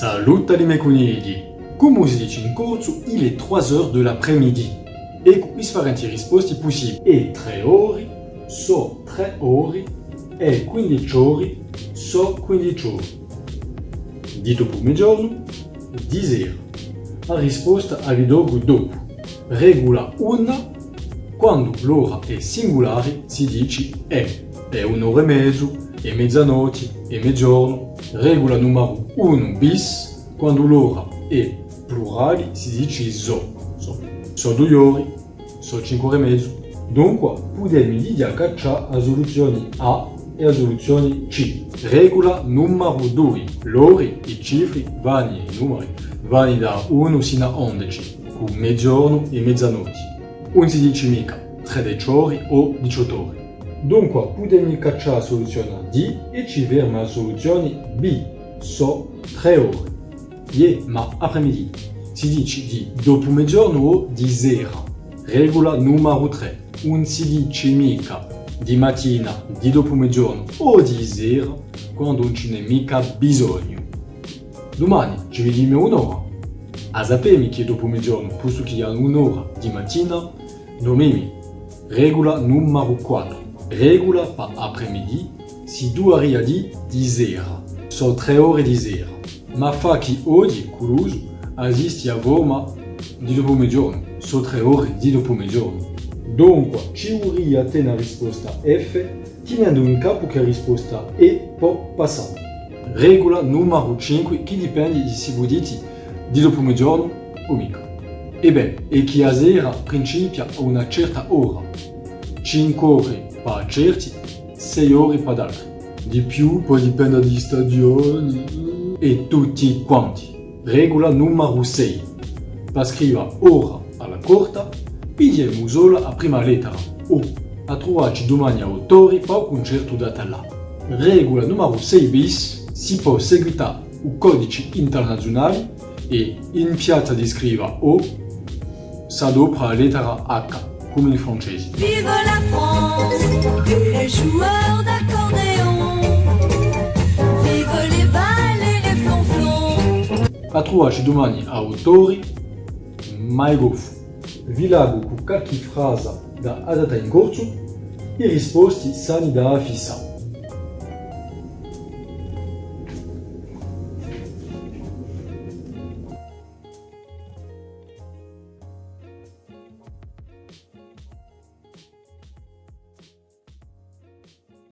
Salut les meconighi! Come si dice in corso, il est 3 heures de l'après-midi. E qui differenti risposte possibili. E 3 ore, so 3 ore, e 15 ore, so 15 ore. Dito 10 ore. La risposta arriva dopo. Regola 1, quando l'ora è singolare si dice è. È un'ora e mezzo, è mezzanotte, è mezzogiorno. Regola numero 1 bis, quando l'ora è plurale si dice so. So, so due ore, so 5 ore e mezzo. Dunque, possiamo dire che c'è la soluzione A e la soluzione C. Regola numero 2. L'ore, i cifre, vanno i numeri, vanno da 1 sino a 11, con mezzogiorno e mezzanotte. Non si dice mica 13 ore o 18 ore. Dunque, possiamo cacciare la soluzione D e ci vediamo la soluzione B. So 3 ore. Ie, ma après-midi. Si dice di dopo mezzogiorno o di sera. Regola numero 3. Non si dice mica di mattina, di dopo mezzogiorno o di sera quando non ce n'è mica bisogno. Domani ci vediamo un'ora. A sapere che dopo mezzogiorno, che hanno un'ora di mattina, dormimi. Regola numero 4. Regola per après-midi si dovrà di di sera. So 3 ore di sera. Ma fa che oggi, curioso, esiste a Roma di dopo mezzogiorno. So 3 ore di dopo mezzogiorno. Dunque, ci vorrà te una risposta F, tenendo in capo che la risposta E può passare. Regola numero 5, che dipende di se voi dite di dopo mezzogiorno o mica. Ebbene, e che a sera principia a una certa ora. 5 ore per certi, 6 ore per altri. Di più poi dipende di stagioni e tutti quanti. Regola numero 6. Per scrivere ora alla corta, pigliamo solo la prima lettera O. A trovarci domani a autori per un concerto data là. Regola numero 6 bis. Si può seguire un codice internazionale e in piazza di scrivere O sa dopo la lettera H, come in francese. Vive la France, les joueurs d'accordéon. Vive les balles et les flonflons. A trovarci domani autori, mai goffo. Vi leggo con qualche frase da adatta in corso, sani da fissa.